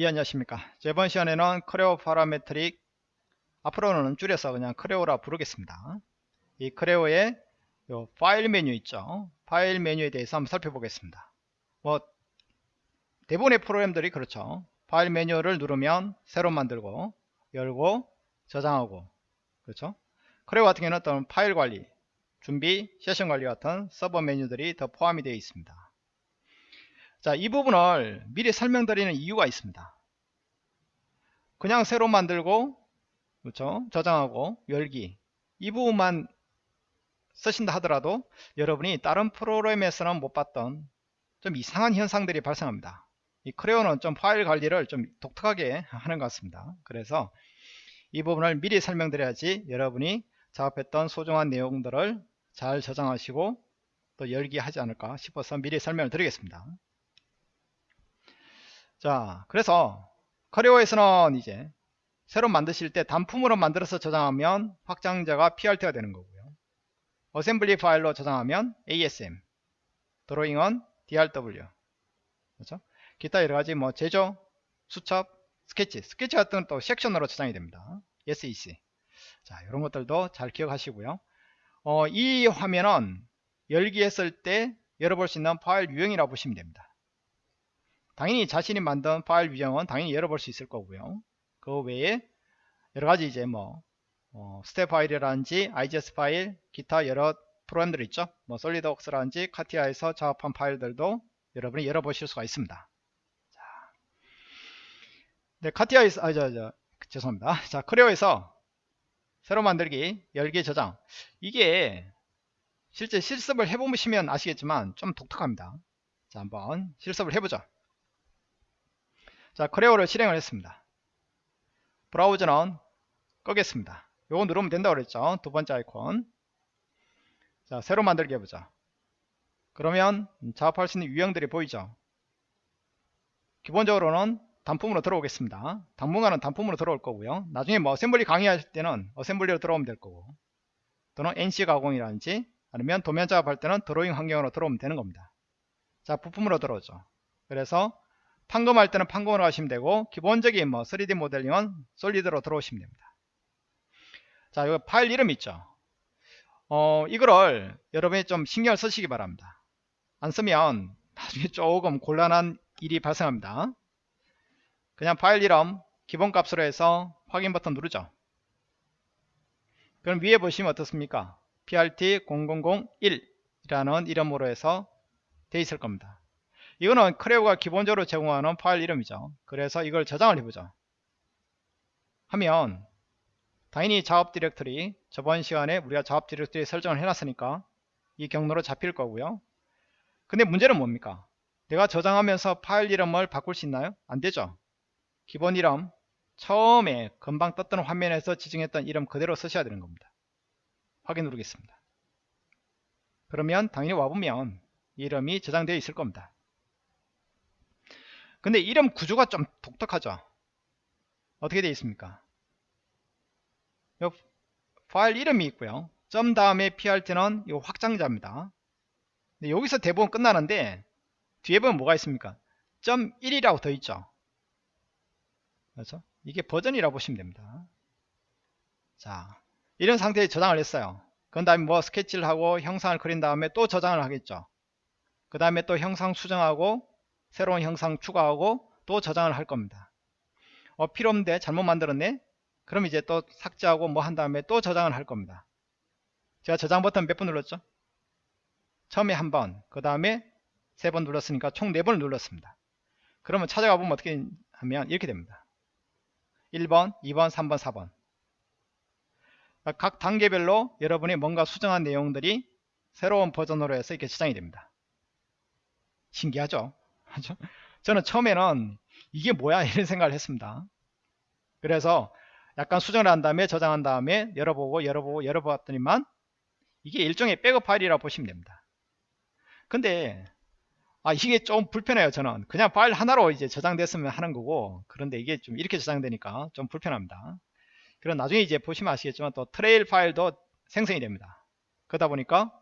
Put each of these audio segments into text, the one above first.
예 안녕하십니까. 이번 시간에는 Creo Parametric 앞으로는 줄여서 그냥 Creo라 부르겠습니다. 이 Creo의 요 파일 메뉴 있죠? 파일 메뉴에 대해서 한번 살펴보겠습니다. 뭐 대부분의 프로그램들이 그렇죠. 파일 메뉴를 누르면 새로 만들고 열고 저장하고 그렇죠? Creo 같은 경우는 어떤 파일 관리 준비 세션 관리 같은 sub 메뉴들이 더 포함이 되어 있습니다 자, 이 부분을 미리 설명드리는 이유가 있습니다. 그냥 새로 만들고 그렇죠? 저장하고 열기 이 부분만 쓰신다 하더라도 여러분이 다른 프로그램에서는 못 봤던 좀 이상한 현상들이 발생합니다. 이 크레오는 좀 파일 관리를 좀 독특하게 하는 것 같습니다. 그래서 이 부분을 미리 설명드려야지 여러분이 작업했던 소중한 내용들을 잘 저장하시고 또 열기 하지 않을까 싶어서 미리 설명을 드리겠습니다. 자 그래서 Creo에서는 이제 새로 만드실 때 단품으로 만들어서 저장하면 확장자가 PRT가 되는 거고요. assembly 파일로 저장하면 ASM 드로잉은 DRW 그렇죠? 기타 여러가지 뭐 제조, 수첩, 스케치 스케치 같은 또 섹션으로 저장이 됩니다. SEC 자 이런 것들도 잘 기억하시고요. 어, 이 화면은 열기 했을 때 열어볼 수 있는 파일 유형이라고 보시면 됩니다 당연히 자신이 만든 파일 유형은 당연히 열어볼 수 있을 거고요. 그 외에 여러가지 이제 뭐 어, 스텝 파일이라든지 IGS 파일 기타 여러 프로그램들 있죠? 뭐 SolidWorks라든지 CATIA에서 작업한 파일들도 여러분이 열어보실 수가 있습니다. 자, 네 카티아에서 아 저 저 죄송합니다. 자 크레오에서 새로 만들기 열기 저장. 이게 실제 실습을 해보시면 아시겠지만 좀 독특합니다. 자 한번 실습을 해보죠 자 크레오를 실행을 했습니다. 브라우저는 끄겠습니다. 요거 누르면 된다고 그랬죠? 두 번째 아이콘. 자 새로 만들기 해보자. 그러면 작업할 수 있는 유형들이 보이죠? 기본적으로는 단품으로 들어오겠습니다. 당분간은 단품으로 들어올 거고요. 나중에 뭐 assembly 강의할 때는 assembly로 들어오면 될 거고. 또는 NC 가공이라든지 아니면 도면 작업할 때는 드로잉 환경으로 들어오면 되는 겁니다. 자 부품으로 들어오죠. 그래서 판금할 때는 판금으로 하시면 되고 기본적인 뭐 3D 모델링은 solid로 들어오시면 됩니다. 자, 여기 파일 이름 있죠. 어, 이거를 여러분이 좀 신경을 쓰시기 바랍니다. 안 쓰면 나중에 조금 곤란한 일이 발생합니다. 그냥 파일 이름 기본값으로 해서 확인 버튼 누르죠. 그럼 위에 보시면 어떻습니까? PRT0001 이라는 이름으로 해서 돼 있을 겁니다. 이거는 크레오가 기본적으로 제공하는 파일 이름이죠. 그래서 이걸 저장을 해보죠. 하면 당연히 작업 디렉터리 저번 시간에 우리가 작업 디렉터리 설정을 해놨으니까 이 경로로 잡힐 거고요. 근데 문제는 뭡니까? 내가 저장하면서 파일 이름을 바꿀 수 있나요? 안되죠. 기본 이름 처음에 금방 떴던 화면에서 지정했던 이름 그대로 쓰셔야 되는 겁니다. 확인 누르겠습니다. 그러면 당연히 와보면 이름이 저장되어 있을 겁니다 근데 이름 구조가 좀 독특하죠? 어떻게 되어 있습니까? 파일 이름이 있고요. 점 다음에 PRT는 이 확장자입니다. 여기서 대부분 끝나는데 뒤에 보면 뭐가 있습니까? 점 1이라고 더 있죠? 그렇죠? 이게 버전이라고 보시면 됩니다. 자 이런 상태에 저장을 했어요. 그 다음에 뭐 스케치를 하고 형상을 그린 다음에 또 저장을 하겠죠? 그 다음에 또 형상 수정하고 새로운 형상 추가하고 또 저장을 할 겁니다. 어, 필요 없는데 잘못 만들었네? 그럼 이제 또 삭제하고 뭐 한 다음에 또 저장을 할 겁니다. 제가 저장 버튼 몇 번 눌렀죠? 처음에 한번 그 다음에 세 번 눌렀으니까 총 네 번을 눌렀습니다. 그러면 찾아가 보면 어떻게 하면 이렇게 됩니다. 1번 2번 3번 4번. 각 단계별로 여러분이 뭔가 수정한 내용들이 새로운 버전으로 해서 이렇게 저장이 됩니다. 신기하죠 저는 처음에는 이게 뭐야? 이런 생각을 했습니다. 그래서 약간 수정을 한 다음에 저장한 다음에 열어보고 열어보고 열어봤더니만 이게 일종의 백업 파일이라고 보시면 됩니다. 근데 아 이게 좀 불편해요 저는. 그냥 파일 하나로 이제 저장됐으면 하는 거고 그런데 이게 좀 이렇게 저장되니까 좀 불편합니다. 그럼 나중에 이제 보시면 아시겠지만 또 trail 파일도 생성이 됩니다. 그러다 보니까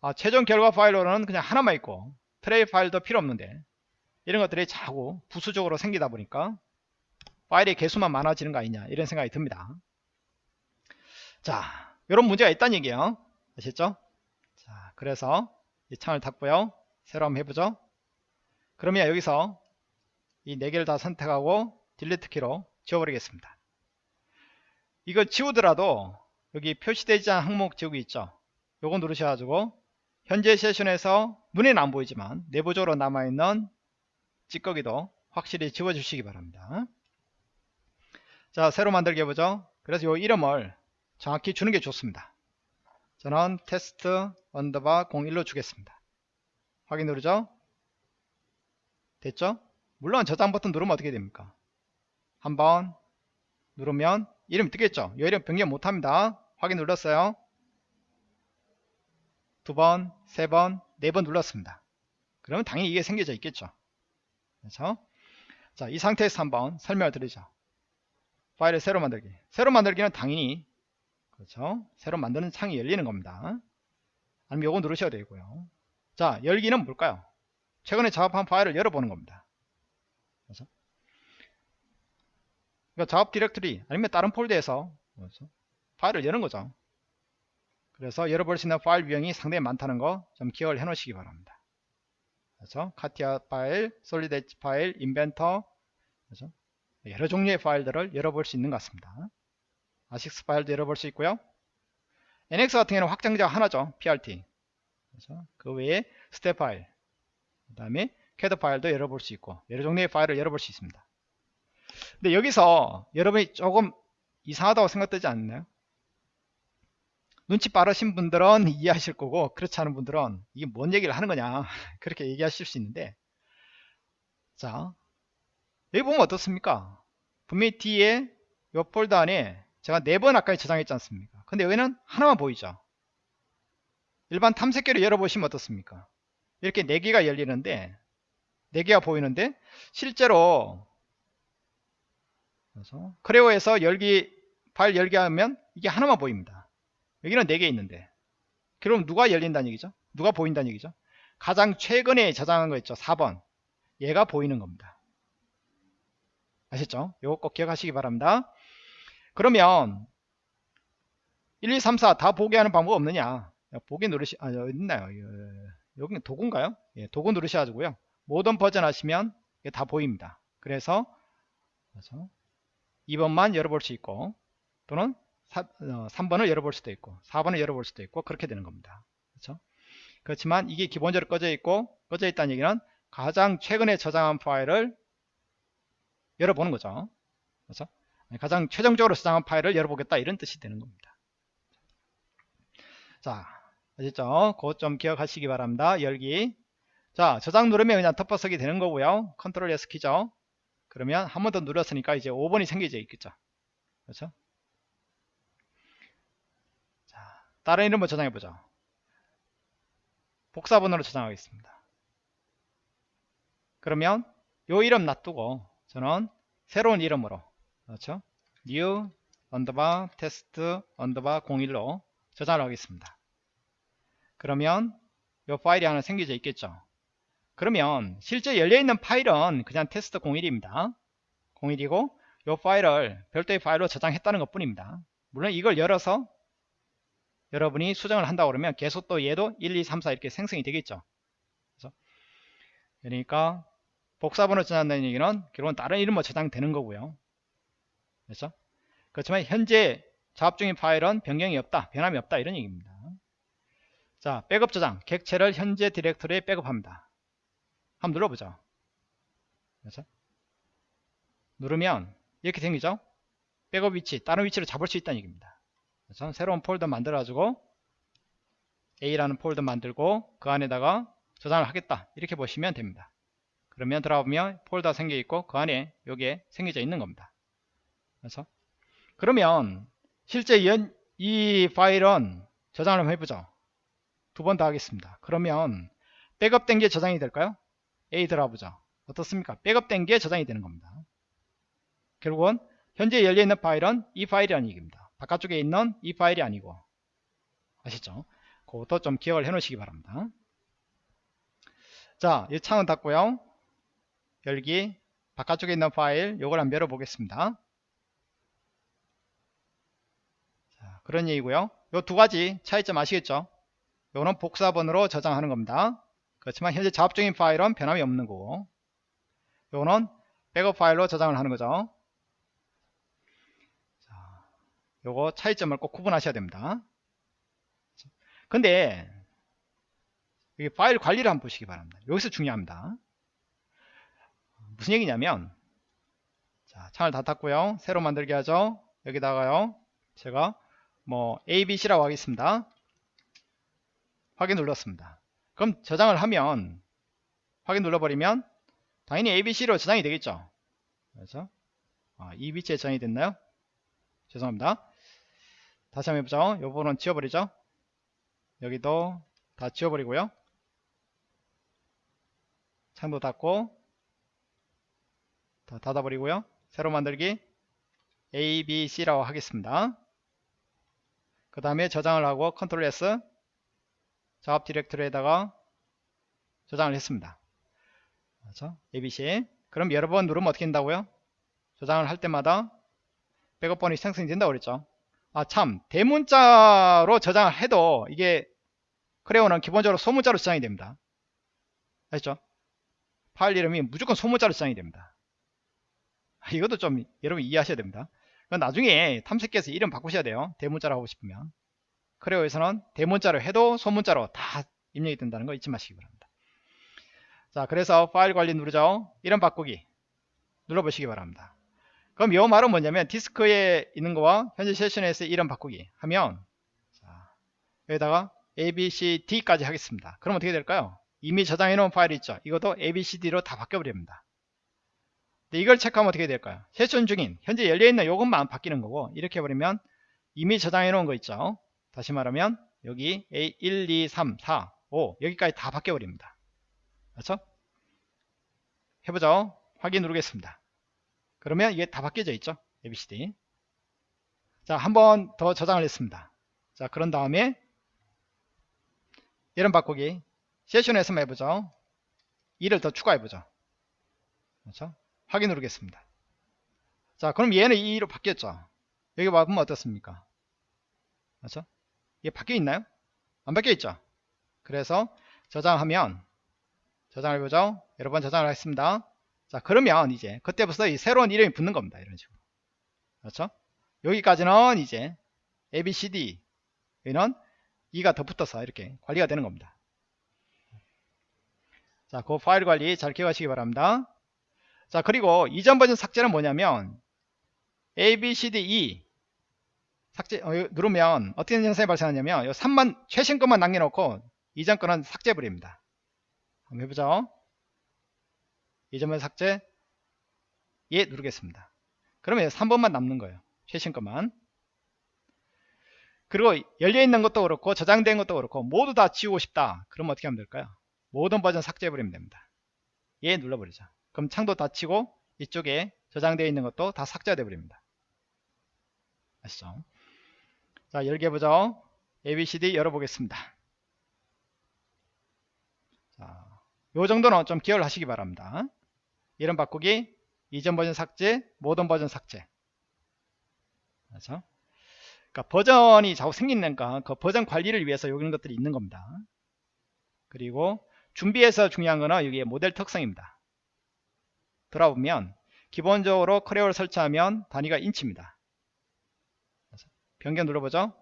아, 최종 결과 파일로는 그냥 하나만 있고 trail 파일도 필요 없는데 이런 것들이 자꾸 부수적으로 생기다 보니까 파일의 개수만 많아지는 거 아니냐 이런 생각이 듭니다. 자 이런 문제가 있다는 얘기예요. 아셨죠? 자 그래서 이 창을 닫고요. 새로 한번 해보죠. 그러면 여기서 이 네 개를 다 선택하고 delete 키로 지워버리겠습니다. 이거 지우더라도 여기 표시되지 않은 항목 지우기 있죠? 요거 누르셔가지고 현재 session에서 눈에는 안 보이지만 내부적으로 남아있는 찌꺼기도 확실히 지워주시기 바랍니다. 자 새로 만들기 해보죠. 그래서 요 이름을 정확히 주는 게 좋습니다. 저는 테스트 underbar 01로 주겠습니다. 확인 누르죠? 됐죠? 물론 저장 버튼 누르면 어떻게 됩니까? 한번 누르면 이름 뜨겠죠? 이 이름 변경 못합니다. 확인 눌렀어요. 두 번, 세 번, 네 번 눌렀습니다. 그러면 당연히 이게 생겨져 있겠죠 그렇죠 자, 이 상태에서 한번 설명을 드리죠. 파일을 새로 만들기. 새로 만들기는 당연히 그렇죠? 새로 만드는 창이 열리는 겁니다. 아니면 요거 누르셔도 되고요. 자 열기는 뭘까요? 최근에 작업한 파일을 열어보는 겁니다. 그렇죠? 그러니까 작업 디렉터리 아니면 다른 폴더에서 그렇죠? 파일을 여는 거죠. 그래서 열어볼 수 있는 파일 유형이 상당히 많다는 거 좀 기억을 해 놓으시기 바랍니다 그렇죠? CATIA 파일, Solid Edge 파일, Inventor 그렇죠? 여러 종류의 파일들을 열어볼 수 있는 것 같습니다 ACIS 파일도 열어볼 수 있고요 NX 같은 경우는 확장자가 하나죠 PRT 그렇죠? 그 외에 스텝 파일 그 다음에 캐드 파일도 열어볼 수 있고 여러 종류의 파일을 열어볼 수 있습니다 근데 여기서 여러분이 조금 이상하다고 생각되지 않나요? 눈치 빠르신 분들은 이해하실 거고 그렇지 않은 분들은 이게 뭔 얘기를 하는 거냐? 그렇게 얘기하실 수 있는데. 자 여기 보면 어떻습니까? 분명히 뒤에 이 폴더 안에 제가 네 번 아까 저장했지 않습니까? 근데 여기는 하나만 보이죠? 일반 탐색기로 열어보시면 어떻습니까? 이렇게 네 개가 열리는데 네 개가 보이는데 실제로 그래서 크레오에서 열기 파일 열기 하면 이게 하나만 보입니다 여기는 네개 있는데. 그럼 누가 열린다는 얘기죠? 누가 보인다는 얘기죠? 가장 최근에 저장한 거 있죠? 4번. 얘가 보이는 겁니다. 아셨죠? 요거 꼭 기억하시기 바랍니다. 그러면 1, 2, 3, 4 다 보게 하는 방법 없느냐? 보기 누르시 아 여기 있나요? 여기 도구인가요? 예, 도구 누르셔가지고요. 모든 버전 하시면 다 보입니다. 그래서 2번만 열어볼 수 있고 또는 3번을 어, 열어볼 수도 있고 4번을 열어볼 수도 있고 그렇게 되는 겁니다. 그렇죠? 그렇지만 이게 기본적으로 꺼져 있고 꺼져 있다는 얘기는 가장 최근에 저장한 파일을 열어보는 거죠. 그렇죠? 가장 최종적으로 저장한 파일을 열어보겠다 이런 뜻이 되는 겁니다. 자 아셨죠? 그것 좀 기억하시기 바랍니다. 열기. 자 저장 누르면 그냥 덮어서기 되는 거고요. 컨트롤 S 키죠? 그러면 한 번 더 눌렀으니까 이제 5번이 생겨져 있겠죠? 그렇죠 다른 이름을 저장해 보죠. 복사번호로 저장하겠습니다. 그러면 요 이름 놔두고 저는 새로운 이름으로 그렇죠? new underbar 테스트 underbar 01로 저장을 하겠습니다. 그러면 요 파일이 하나 생겨져 있겠죠? 그러면 실제 열려있는 파일은 그냥 테스트 01입니다. 01이고 요 파일을 별도의 파일로 저장했다는 것 뿐입니다. 물론 이걸 열어서 여러분이 수정을 한다 고 그러면 계속 또 얘도 1, 2, 3, 4 이렇게 생성이 되겠죠. 그래서 그러니까 복사번호 저장한다는 얘기는 결국은 다른 이름으로 저장되는 거고요. 그렇죠? 그렇지만 현재 작업 중인 파일은 변경이 없다, 변함이 없다 이런 얘기입니다. 자, 백업 저장, 객체를 현재 디렉터리에 백업합니다. 한번 눌러보죠. 그렇죠? 누르면 이렇게 생기죠? 백업 위치, 다른 위치로 잡을 수 있다는 얘기입니다. 그래서 새로운 폴더 만들어가지고 A라는 폴더 만들고 그 안에다가 저장을 하겠다. 이렇게 보시면 됩니다. 그러면 들어가보면 폴더 생겨 있고 그 안에 여기에 생겨져 있는 겁니다. 그래서 그러면 실제 연, 이 파일은 저장을 한번 해보죠. 두 번 더 하겠습니다. 그러면 백업 된 게 저장이 될까요? A 들어가보죠. 어떻습니까? 백업 된 게 저장이 되는 겁니다. 결국은 현재 열려있는 파일은 이 파일이라는 얘기입니다 바깥쪽에 있는 이 파일이 아니고. 아시죠? 그것도 좀 기억을 해 놓으시기 바랍니다. 자, 이 창은 닫고요. 열기 바깥쪽에 있는 파일 요걸 한번 열어 보겠습니다. 자, 그런 얘기고요. 요 두 가지 차이점 아시겠죠? 요거는 복사본으로 저장하는 겁니다. 그렇지만 현재 작업 중인 파일은 변함이 없는 거고. 요거는 백업 파일로 저장을 하는 거죠 자, 요거 차이점을 꼭 구분하셔야 됩니다. 근데 여기 파일 관리를 한번 보시기 바랍니다. 여기서 중요합니다. 무슨 얘기냐면 자 창을 다 닫고요. 새로 만들게 하죠. 여기다가요. 제가 뭐 ABC라고 하겠습니다. 확인 눌렀습니다. 그럼 저장을 하면 확인 눌러버리면 당연히 ABC로 저장이 되겠죠. 그래서 아, 이 위치에 저장이 됐나요? 죄송합니다 다시 한번 해보죠. 요 부분은 지워버리죠. 여기도 다 지워버리고요. 창도 닫고 다 닫아버리고요. 새로 만들기 A, B, C라고 하겠습니다. 그 다음에 저장을 하고 컨트롤 S 작업 디렉토리에다가 저장을 했습니다. 그렇죠? ABC 그럼 여러 번 누르면 어떻게 된다고요? 저장을 할 때마다 백업번이 생성이 된다고 그랬죠 아 참 대문자로 저장을 해도 이게 크레오는 기본적으로 소문자로 저장이 됩니다. 아시죠? 파일 이름이 무조건 소문자로 저장이 됩니다. 이것도 좀 여러분 이해하셔야 됩니다. 나중에 탐색기에서 이름 바꾸셔야 돼요. 대문자로 하고 싶으면. 크레오에서는 대문자로 해도 소문자로 다 입력이 된다는 거 잊지 마시기 바랍니다. 자 그래서 파일 관리 누르죠. 이름 바꾸기 눌러보시기 바랍니다 그럼 이 말은 뭐냐면 디스크에 있는 거와 현재 세션에서 이름 바꾸기 하면 자, 여기다가 abcd까지 하겠습니다. 그럼 어떻게 될까요? 이미 저장해 놓은 파일이 있죠? 이것도 abcd로 다 바뀌어 버립니다. 이걸 체크하면 어떻게 될까요? 세션 중인 현재 열려있는 요것만 바뀌는 거고 이렇게 해버리면 이미 저장해 놓은 거 있죠? 다시 말하면 여기 A 1 2 3 4 5 여기까지 다 바뀌어 버립니다. 그렇죠? 해보죠? 확인 누르겠습니다 그러면 이게 다 바뀌어져 있죠? ABCD 자 한 번 더 저장을 했습니다. 자 그런 다음에 이름 바꾸기. 세션에서 한번 해보죠. 2를 더 추가해보죠. 그렇죠? 확인 누르겠습니다. 자 그럼 얘는 2로 바뀌었죠? 여기 와보면 어떻습니까? 그렇죠? 이게 바뀌어 있나요? 안 바뀌어 있죠? 그래서 저장하면 저장을 해보죠? 여러 번 저장을 하겠습니다 자 그러면 이제 그때부터 이 새로운 이름이 붙는 겁니다 이런 식으로 그렇죠 여기까지는 이제 ABCD 여기는 2가 더 붙어서 이렇게 관리가 되는 겁니다 자, 그 파일 관리 잘 기억하시기 바랍니다. 자, 그리고 이전 버전 삭제는 뭐냐면 A, B, C, D, E 삭제 어, 누르면 어떤 현상이 발생하냐면 이 3만 최신 것만 남겨놓고 이전 거는 삭제해버립니다. 한번 해보죠. 버전 삭제 예 누르겠습니다. 그러면 3번만 남는 거예요. 최신 것만. 그리고 열려있는 것도 그렇고 저장된 것도 그렇고 모두 다 지우고 싶다. 그럼 어떻게 하면 될까요? 모든 버전 삭제해버리면 됩니다. 예 눌러버리죠. 그럼 창도 닫히고 이쪽에 저장되어 있는 것도 다 삭제돼 버립니다. 아시죠? 자 열게 해보죠. ABCD 열어보겠습니다. 자, 요 정도는 좀 기억을 하시기 바랍니다. 이름 바꾸기, 이전 버전 삭제, 모든 버전 삭제. 그렇죠? 그러니까 버전이 자꾸 생기니까 그 버전 관리를 위해서 이런 것들이 있는 겁니다. 그리고 준비해서 중요한 거는 여기에 모델 특성입니다. 들어보면 기본적으로 커리어를 설치하면 단위가 인치입니다. 변경 눌러보죠.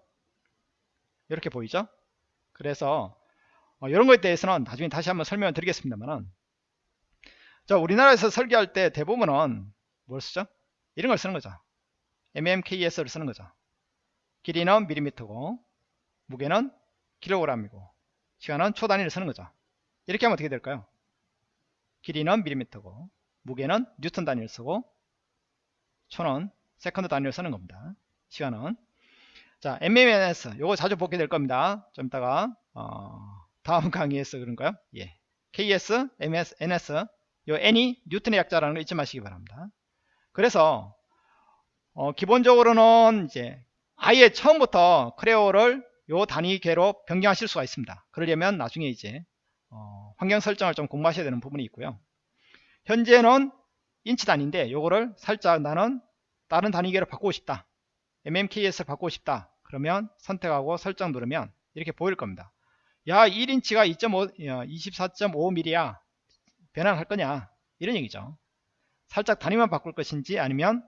이렇게 보이죠? 그래서 어, 이런 거에 대해서는 나중에 다시 한번 설명을 드리겠습니다만은 자 우리나라에서 설계할 때 대부분은 뭘 쓰죠? 이런 걸 쓰는 거죠. mmks를 쓰는 거죠. 길이는 밀리미터고 무게는 킬로그램이고 시간은 초 단위를 쓰는 거죠. 이렇게 하면 어떻게 될까요? 길이는 밀리미터고 무게는 뉴턴 단위를 쓰고 초는 second 단위를 쓰는 겁니다. 시간은 자 MMNS 요거 자주 보게 될 겁니다. 좀 이따가 어, 다음 강의에서 그런가요? 예. KS, MS, NS 요 N이 뉴턴의 약자라는 거 잊지 마시기 바랍니다. 그래서 어, 기본적으로는 이제 아예 처음부터 Creo를 요 단위계로 변경하실 수가 있습니다. 그러려면 나중에 이제 어, 환경 설정을 좀 공부하셔야 되는 부분이 있고요. 현재는 인치 단위인데 요거를 살짝 나는 다른 단위계로 바꾸고 싶다 mmks를 바꾸고 싶다 그러면 선택하고 설정 누르면 이렇게 보일 겁니다 야 1인치가 2.5 24.5mm야 변환할 거냐? 이런 얘기죠. 살짝 단위만 바꿀 것인지 아니면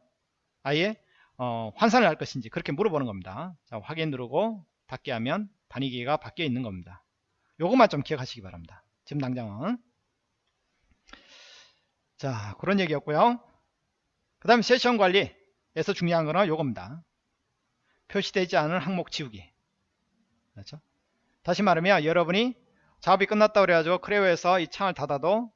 아예 어, 환산을 할 것인지 그렇게 물어보는 겁니다. 자 확인 누르고 닫기 하면 단위계가 바뀌어 있는 겁니다. 요것만 좀 기억하시기 바랍니다. 지금 당장은. 자 그런 얘기였고요. 그 다음에 세션 관리에서 중요한 거는 요겁니다. 표시되지 않은 항목 지우기. 그렇죠? 다시 말하면 여러분이 작업이 끝났다고 그래가지고 크레오에서 이 창을 닫아도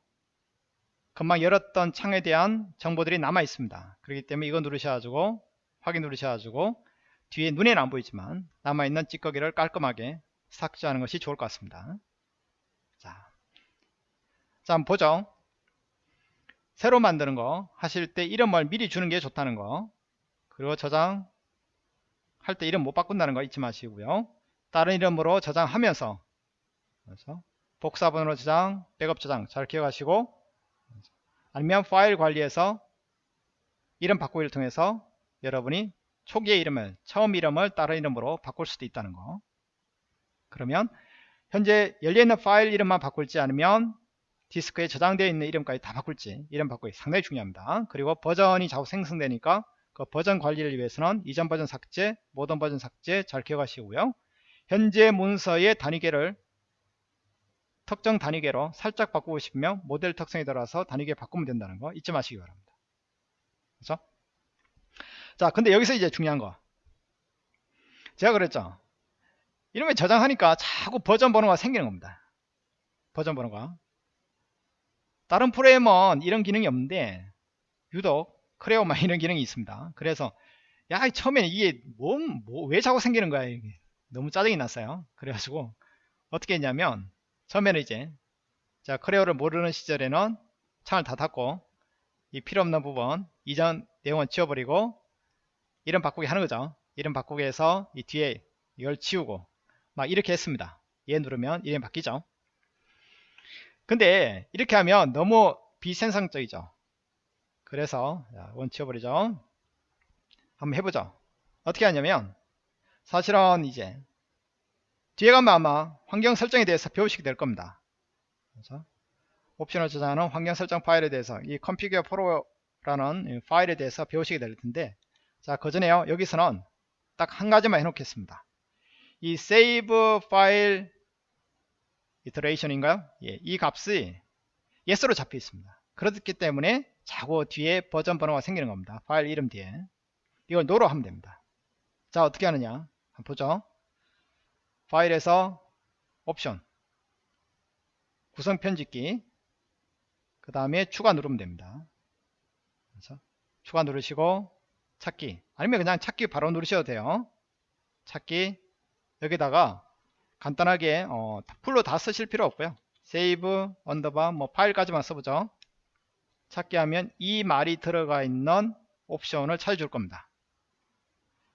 금방 열었던 창에 대한 정보들이 남아 있습니다. 그렇기 때문에 이거 누르셔가지고 확인 누르셔가지고 뒤에 눈에는 안 보이지만 남아있는 찌꺼기를 깔끔하게 삭제하는 것이 좋을 것 같습니다. 자, 자 한번 보죠. 새로 만드는 거 하실 때 이름을 미리 주는 게 좋다는 거. 그리고 저장 할 때 이름 못 바꾼다는 거 잊지 마시고요. 다른 이름으로 저장하면서 그래서 복사본으로 저장 백업 저장 잘 기억하시고 아니면 파일 관리에서 이름 바꾸기를 통해서 여러분이 초기의 이름을 처음 이름을 다른 이름으로 바꿀 수도 있다는 거. 그러면 현재 열려있는 파일 이름만 바꿀지 않으면 디스크에 저장되어 있는 이름까지 다 바꿀지 이름 바꾸기 상당히 중요합니다. 그리고 버전이 자꾸 생성되니까 그 버전 관리를 위해서는 이전 버전 삭제 모던 버전 삭제 잘 기억하시고요. 현재 문서의 단위계를 특정 단위계로 살짝 바꾸고 싶으면 모델 특성에 들어가서 단위계 바꾸면 된다는 거 잊지 마시기 바랍니다. 그렇죠? 자 근데 여기서 이제 중요한 거. 제가 그랬죠. 이런 거 저장하니까 자꾸 버전 번호가 생기는 겁니다. 버전 번호가. 다른 프로그램은 이런 기능이 없는데 유독 크레오만 이런 기능이 있습니다. 그래서 야 처음에는 이게 뭐, 뭐, 왜 자꾸 생기는 거야 이게. 너무 짜증이 났어요. 그래가지고 어떻게 했냐면 처음에는 이제 자 크레오를 모르는 시절에는 창을 다 닫고 이 필요 없는 부분 이전 내용은 지워버리고 이름 바꾸기 하는 거죠. 이름 바꾸기 해서 이 뒤에 이걸 지우고 막 이렇게 했습니다. 얘 누르면 이름 바뀌죠. 근데 이렇게 하면 너무 비생성적이죠. 그래서 원 치워버리죠. 한번 해보죠. 어떻게 하냐면 사실은 이제 뒤에 가면 아마 환경 설정에 대해서 배우시게 될 겁니다. 그래서 옵션을 저장하는 환경 설정 파일에 대해서 이 configure pro라는 파일에 대해서 배우시게 될 텐데 자 그 전에요. 여기서는 딱 한 가지만 해 놓겠습니다. 이 save 파일 iteration인가요? 예, 이 값이 yes로 잡혀 있습니다. 그렇기 때문에 자고 뒤에 버전 번호가 생기는 겁니다. 파일 이름 뒤에. 이걸 no로 하면 됩니다. 자 어떻게 하느냐? 한번 보죠 파일에서 옵션 구성 편집기 그 다음에 추가 누르면 됩니다. 그래서 추가 누르시고 찾기 아니면 그냥 찾기 바로 누르셔도 돼요. 찾기 여기다가 간단하게 어, full로 다 쓰실 필요 없고요. save underbar 뭐 file까지만 써보죠. 찾기 하면 이 말이 들어가 있는 옵션을 찾아줄 겁니다.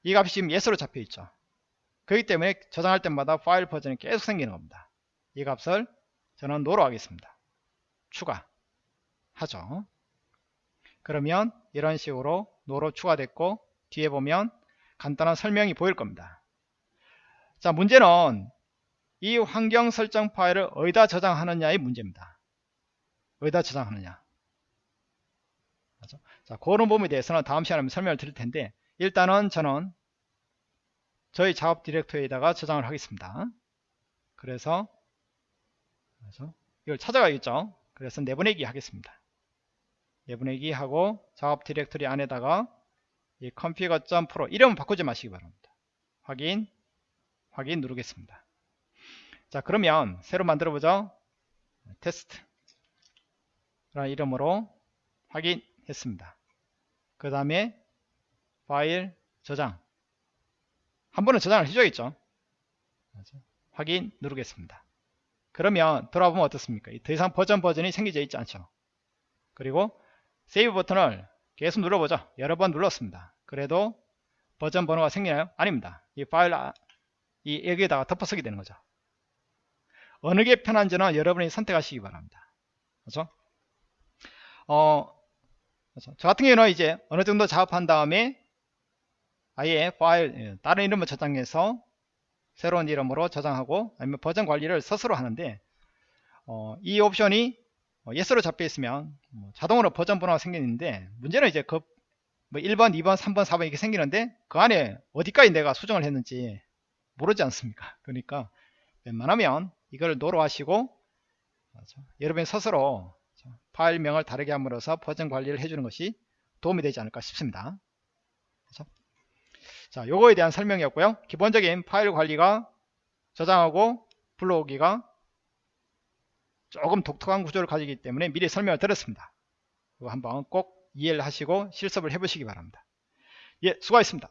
이 값이 지금 yes로 잡혀 있죠 그렇기 때문에 저장할 때마다 파일 버전이 계속 생기는 겁니다. 이 값을 저는 노로 하겠습니다. 추가 하죠. 그러면 이런 식으로 노로 추가됐고 뒤에 보면 간단한 설명이 보일 겁니다. 자 문제는 이 환경 설정 파일을 어디다 저장하느냐의 문제입니다. 어디다 저장하느냐. 자 그런 부분에 대해서는 다음 시간에 설명을 드릴 텐데 일단은 저는 저희 작업 디렉토리에다가 저장을 하겠습니다. 그래서, 그래서 이걸 찾아가겠죠? 그래서 내보내기 하겠습니다. 내보내기 하고 작업 디렉토리 안에다가 이 config.pro 이름은 바꾸지 마시기 바랍니다. 확인 확인 누르겠습니다. 자 그러면 새로 만들어 보죠. 테스트 라는 이름으로 확인했습니다. 그 다음에 파일 저장 한 번은 저장을 해줘야겠죠. 확인 누르겠습니다. 그러면 돌아보면 어떻습니까? 더 이상 버전 버전이 생기져 있지 않죠. 그리고 세이브 버튼을 계속 눌러보죠. 여러 번 눌렀습니다. 그래도 버전 번호가 생기나요? 아닙니다. 이 파일 아, 이 여기에다가 덮어쓰게 되는 거죠. 어느 게 편한지는 여러분이 선택하시기 바랍니다. 그렇죠? 어, 그래서 저 같은 경우는 이제 어느 정도 작업한 다음에 아예 파일 예, 다른 이름을 저장해서 새로운 이름으로 저장하고 아니면 버전 관리를 스스로 하는데 어, 이 옵션이 어, yes로 잡혀 있으면 뭐 자동으로 버전 번호가 생기는데 문제는 이제 그 뭐 1번, 2번, 3번, 4번 이렇게 생기는데 그 안에 어디까지 내가 수정을 했는지 모르지 않습니까? 그러니까 웬만하면 이걸 노로 하시고 여러분 스스로 파일명을 다르게 함으로써 버전 관리를 해주는 것이 도움이 되지 않을까 싶습니다. 그렇죠? 자, 요거에 대한 설명이었고요. 기본적인 파일 관리가 저장하고 불러오기가 조금 독특한 구조를 가지기 때문에 미리 설명을 드렸습니다. 이거 한번 꼭 이해를 하시고 실습을 해보시기 바랍니다. 예, 수고하셨습니다.